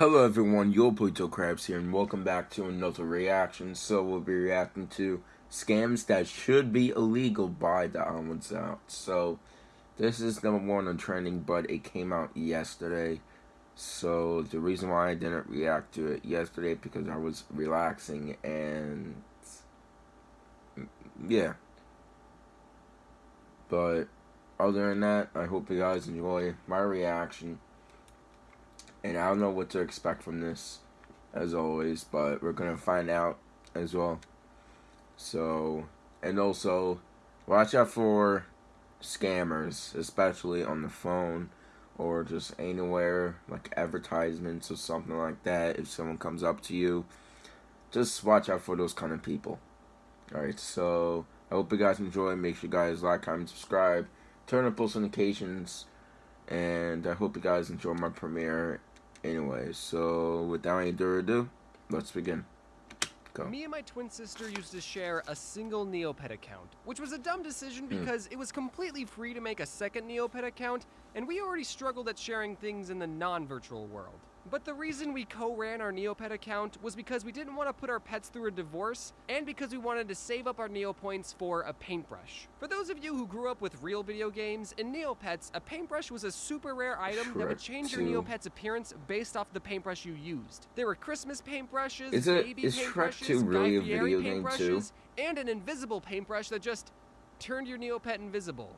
Hello everyone, Yo Pluto Krabs here, and welcome back to another reaction. So we'll be reacting to scams that should be illegal by TheOdd1sOut. So this is number one on trending, but it came out yesterday. So the reason why I didn't react to it yesterday because I was relaxing and yeah. But other than that, I hope you guys enjoy my reaction and I don't know what to expect from this, as always, but we're gonna find out as well. So, and also, watch out for scammers, especially on the phone or just anywhere, like advertisements or something like that. If someone comes up to you, just watch out for those kind of people. Alright, so I hope you guys enjoy. Make sure you guys like, comment, subscribe, turn on post notifications, and I hope you guys enjoy my premiere Anyway, so without any further ado, let's begin. Go. Me and my twin sister used to share a single Neopet account, which was a dumb decision hmm. because mm. it was completely free to make a second Neopet account, and we already struggled at sharing things in the non-virtual world. But the reason we co-ran our Neopet account was because we didn't want to put our pets through a divorce, and because we wanted to save up our Neopoints for a paintbrush. For those of you who grew up with real video games, in Neopets, a paintbrush was a super rare item Shrek that would change your Neopet's appearance based off the paintbrush you used. There were Christmas paintbrushes, is it, baby is paintbrushes, Shrek 2 really Guy Fieri a video game too? and an invisible paintbrush that just turned your Neopet invisible.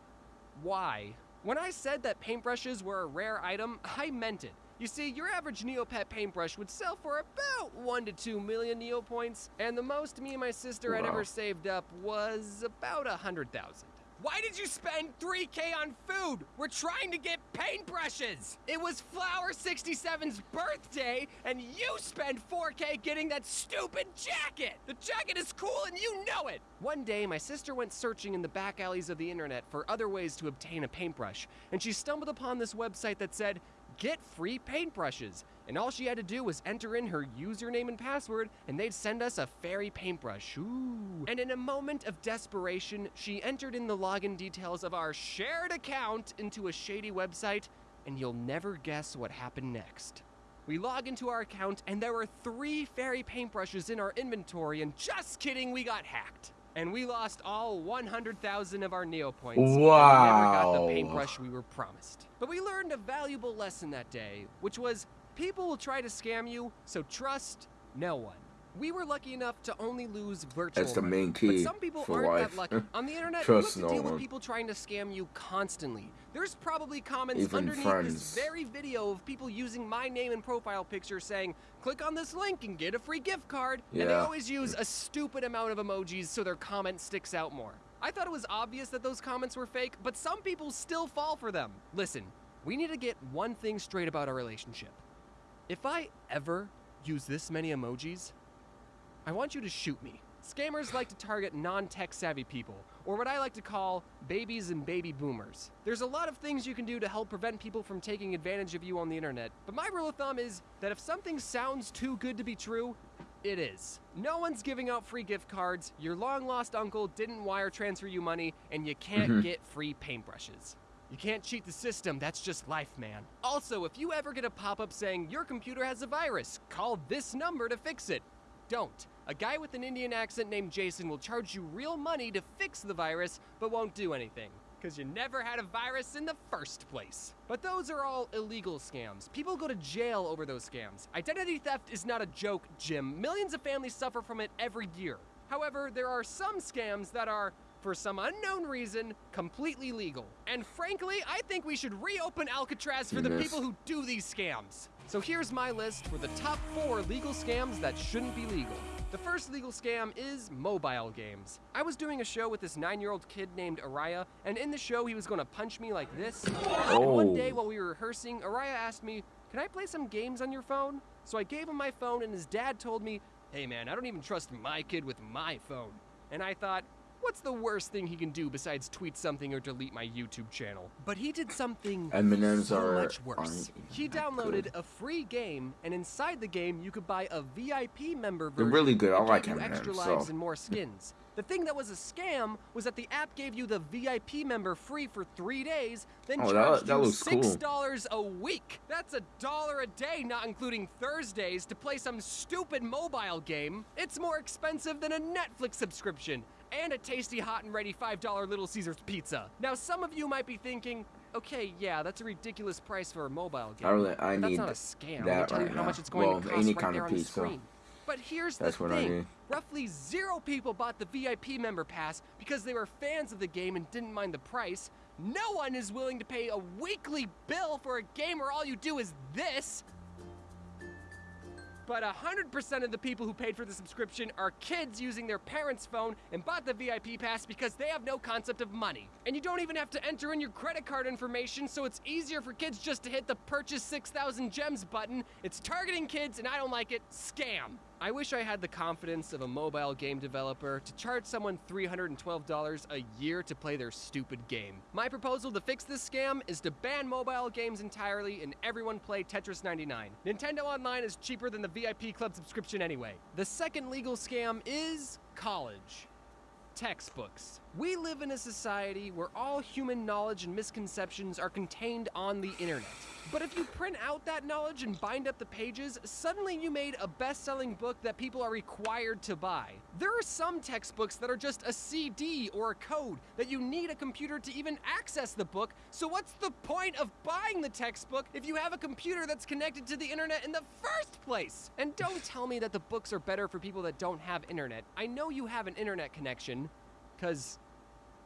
Why? When I said that paintbrushes were a rare item, I meant it. You see, your average Neopet paintbrush would sell for about 1 to 2 million Neopoints, and the most me and my sister wow. had ever saved up was about a 100,000. Why did you spend 3K on food? We're trying to get paintbrushes! It was Flower 67's birthday, and you spent 4K getting that stupid jacket! The jacket is cool and you know it! One day, my sister went searching in the back alleys of the internet for other ways to obtain a paintbrush, and she stumbled upon this website that said, get free paintbrushes. And all she had to do was enter in her username and password, and they'd send us a fairy paintbrush. Ooh. And in a moment of desperation, she entered in the login details of our shared account into a shady website, and you'll never guess what happened next. We log into our account, and there were three fairy paintbrushes in our inventory, and just kidding, we got hacked. And we lost all 100,000 of our Neopoints. Wow. And never got the paintbrush we were promised. But we learned a valuable lesson that day, which was people will try to scam you, so trust no one. We were lucky enough to only lose virtual That's the main key But some people aren't life. that lucky. On the internet, Trust you have to no deal one. with people trying to scam you constantly. There's probably comments Even underneath friends. this very video of people using my name and profile picture saying, click on this link and get a free gift card. Yeah. And they always use a stupid amount of emojis so their comment sticks out more. I thought it was obvious that those comments were fake, but some people still fall for them. Listen, we need to get one thing straight about our relationship. If I ever use this many emojis, I want you to shoot me. Scammers like to target non-tech savvy people, or what I like to call babies and baby boomers. There's a lot of things you can do to help prevent people from taking advantage of you on the internet, but my rule of thumb is that if something sounds too good to be true, it is. No one's giving out free gift cards, your long lost uncle didn't wire transfer you money, and you can't mm -hmm. get free paintbrushes. You can't cheat the system, that's just life, man. Also, if you ever get a pop-up saying your computer has a virus, call this number to fix it. Don't. A guy with an Indian accent named Jason will charge you real money to fix the virus, but won't do anything. Because you never had a virus in the first place. But those are all illegal scams. People go to jail over those scams. Identity theft is not a joke, Jim. Millions of families suffer from it every year. However, there are some scams that are, for some unknown reason, completely legal. And frankly, I think we should reopen Alcatraz for the people who do these scams. So here's my list for the top four legal scams that shouldn't be legal. The first legal scam is mobile games. I was doing a show with this nine-year-old kid named Araya, and in the show he was gonna punch me like this. Oh. And one oh. day while we were rehearsing, Araya asked me, can I play some games on your phone? So I gave him my phone and his dad told me, hey man, I don't even trust my kid with my phone. And I thought, What's the worst thing he can do besides tweet something or delete my YouTube channel? But he did something M&Ms so are, much worse. He downloaded good. a free game, and inside the game you could buy a VIP member version. They're really good. I like M&Ms. extra lives so. and more skins. The thing that was a scam was that the app gave you the VIP member free for three days, then oh, charged that, that you six dollars cool. a week. That's a dollar a day, not including Thursdays, to play some stupid mobile game. It's more expensive than a Netflix subscription and a tasty hot and ready $5 Little Caesars pizza. Now, some of you might be thinking, okay, yeah, that's a ridiculous price for a mobile game. I really, I but need that's not a scam. That tell right you now. how much it's going well, to cost any right kind there of on pizza. the screen. But here's That's the thing. Roughly zero people bought the VIP member pass because they were fans of the game and didn't mind the price. No one is willing to pay a weekly bill for a game where all you do is this. But 100% of the people who paid for the subscription are kids using their parents' phone and bought the VIP pass because they have no concept of money. And you don't even have to enter in your credit card information, so it's easier for kids just to hit the purchase 6,000 gems button. It's targeting kids, and I don't like it. Scam. I wish I had the confidence of a mobile game developer to charge someone $312 a year to play their stupid game. My proposal to fix this scam is to ban mobile games entirely and everyone play Tetris 99. Nintendo Online is cheaper than the VIP Club subscription anyway. The second legal scam is college textbooks. We live in a society where all human knowledge and misconceptions are contained on the internet. But if you print out that knowledge and bind up the pages, suddenly you made a best-selling book that people are required to buy. There are some textbooks that are just a CD or a code that you need a computer to even access the book, so what's the point of buying the textbook if you have a computer that's connected to the internet in the first place? And don't tell me that the books are better for people that don't have internet. I know you have an internet connection, because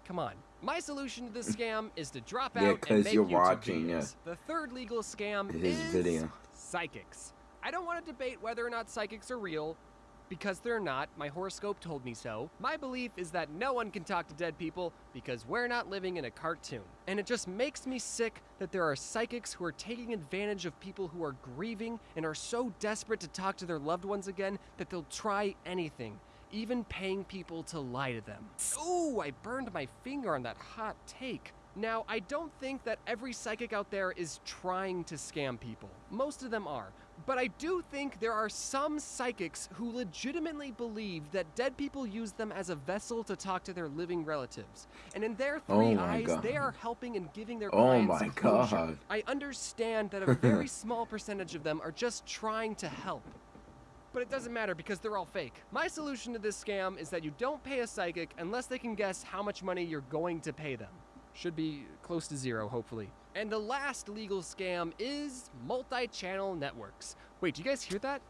come on. My solution to this mm. scam is to drop yeah, out and make you're YouTube watching, videos. Yeah. The third legal scam His is video. psychics. I don't want to debate whether or not psychics are real, because they're not. My horoscope told me so. My belief is that no one can talk to dead people because we're not living in a cartoon. And it just makes me sick that there are psychics who are taking advantage of people who are grieving and are so desperate to talk to their loved ones again that they'll try anything even paying people to lie to them. Ooh, I burned my finger on that hot take. Now, I don't think that every psychic out there is trying to scam people. Most of them are. But I do think there are some psychics who legitimately believe that dead people use them as a vessel to talk to their living relatives. And in their three oh eyes, God. they are helping and giving their oh clients my closure. God. I understand that a very small percentage of them are just trying to help but it doesn't matter because they're all fake. My solution to this scam is that you don't pay a psychic unless they can guess how much money you're going to pay them. Should be close to zero, hopefully. And the last legal scam is multi-channel networks. Wait, do you guys hear that?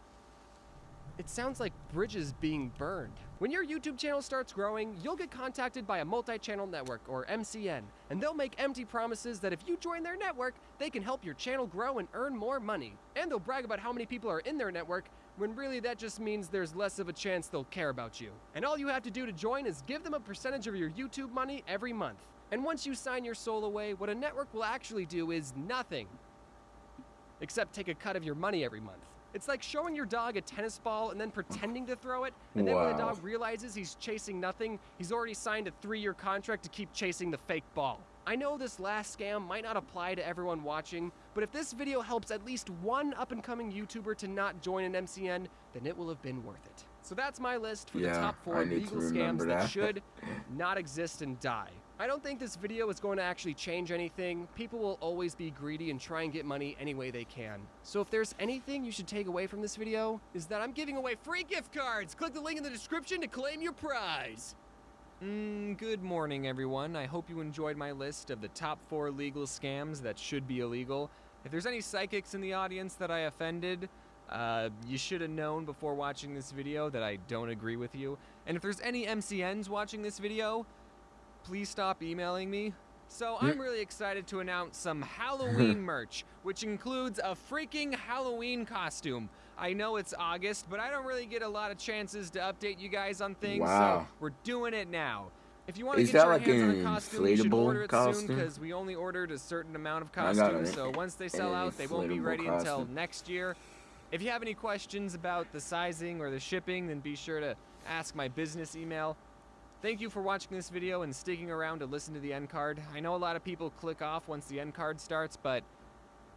It sounds like bridges being burned. When your YouTube channel starts growing, you'll get contacted by a multi-channel network, or MCN, and they'll make empty promises that if you join their network, they can help your channel grow and earn more money. And they'll brag about how many people are in their network, when really that just means there's less of a chance they'll care about you. And all you have to do to join is give them a percentage of your YouTube money every month. And once you sign your soul away, what a network will actually do is nothing. Except take a cut of your money every month. It's like showing your dog a tennis ball and then pretending to throw it, and then when the dog realizes he's chasing nothing, he's already signed a three-year contract to keep chasing the fake ball. I know this last scam might not apply to everyone watching, but if this video helps at least one up-and-coming YouTuber to not join an MCN, then it will have been worth it. So that's my list for the top four legal scams that that. should not exist and die. I don't think this video is going to actually change anything. People will always be greedy and try and get money any way they can. So if there's anything you should take away from this video, is that I'm giving away free gift cards. Click the link in the description to claim your prize. Mm, good morning, everyone. I hope you enjoyed my list of the top four legal scams that should be illegal. If there's any psychics in the audience that I offended, uh, you should have known before watching this video that I don't agree with you. And if there's any MCNs watching this video, please stop emailing me. So I'm really excited to announce some Halloween merch, which includes a freaking Halloween costume. I know it's August, but I don't really get a lot of chances to update you guys on things, Wow. so we're doing it now. If you want to get your like hands on a costume, you should order it soon because we only ordered a certain amount of costumes. So once they sell out, they won't be ready until next year. If you have any questions about the sizing or the shipping, then be sure to ask my business email. Thank you for watching this video and sticking around to listen to the end card. I know a lot of people click off once the end card starts, but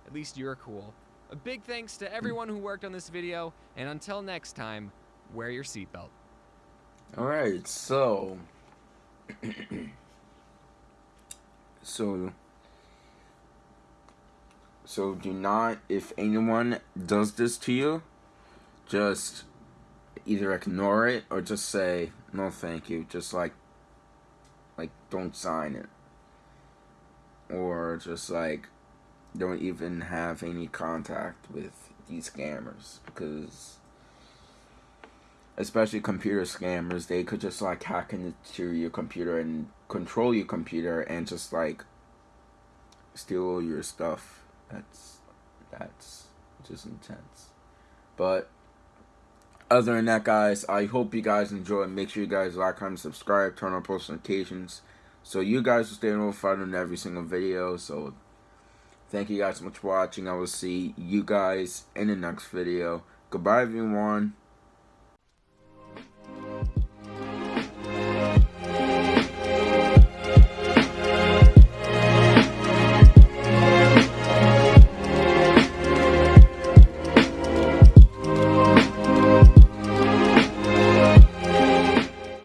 at least you're cool. A big thanks to everyone who worked on this video, and until next time, wear your seatbelt. Alright, so so so do not if anyone does this to you, just either ignore it or just say no thank you. Just like like don't sign it. Or just like don't even have any contact with these scammers because especially computer scammers, they could just like hack into your computer and control your computer and just like steal your stuff. That's that's just intense. But other than that, guys, I hope you guys enjoy. Make sure you guys like, comment, subscribe, turn on post notifications, so you guys will stay notified on every single video. So thank you guys so much for watching. I will see you guys in the next video. Goodbye, everyone.